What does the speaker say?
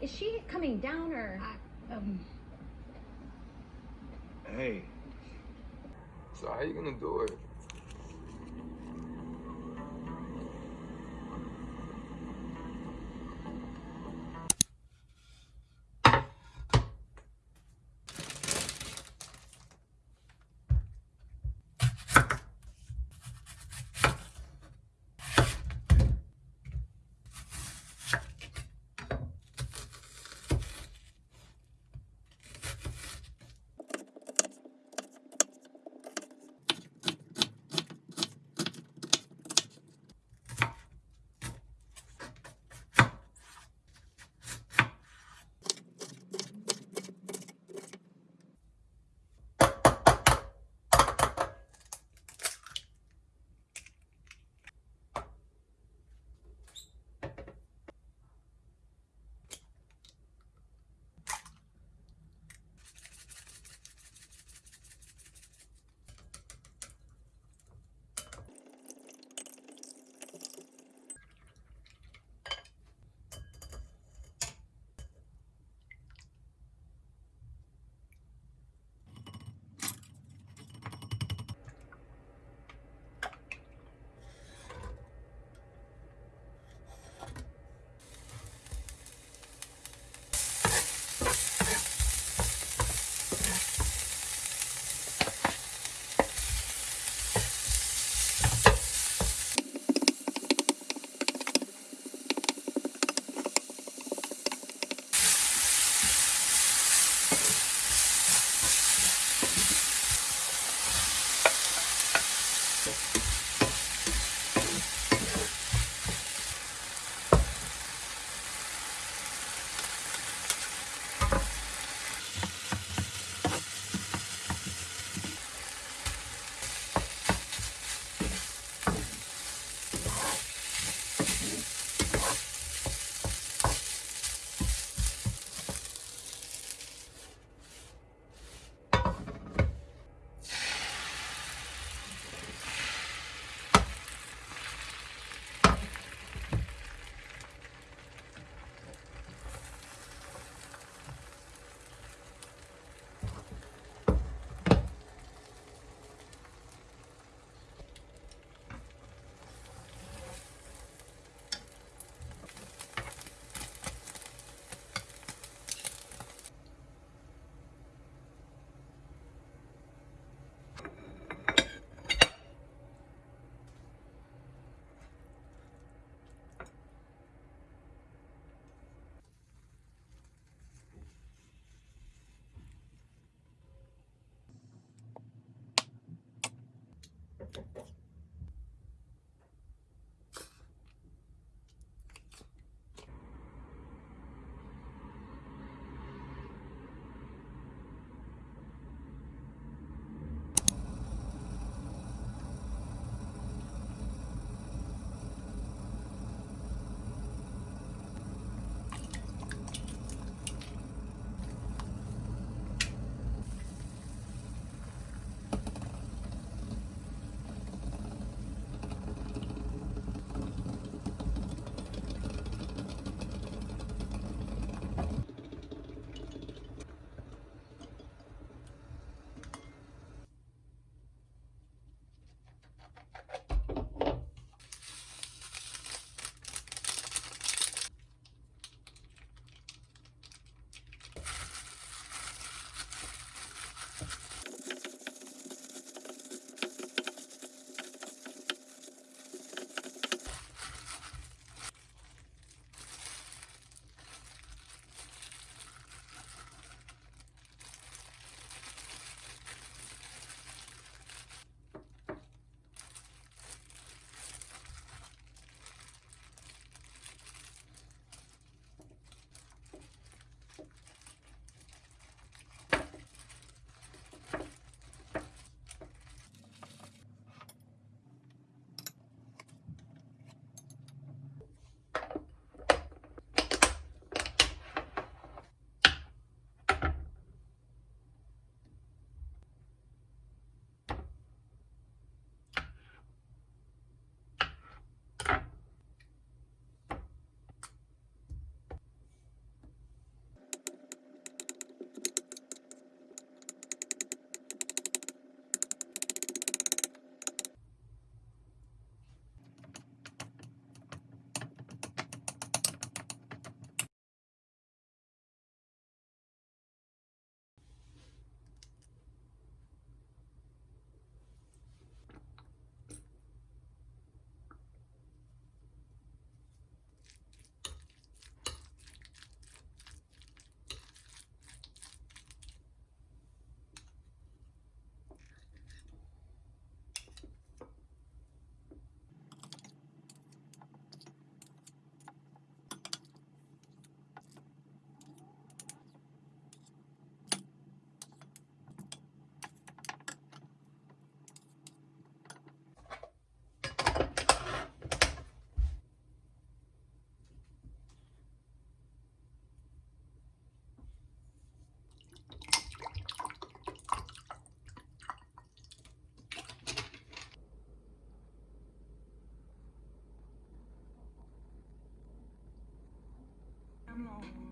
Is she coming down or? I, Thank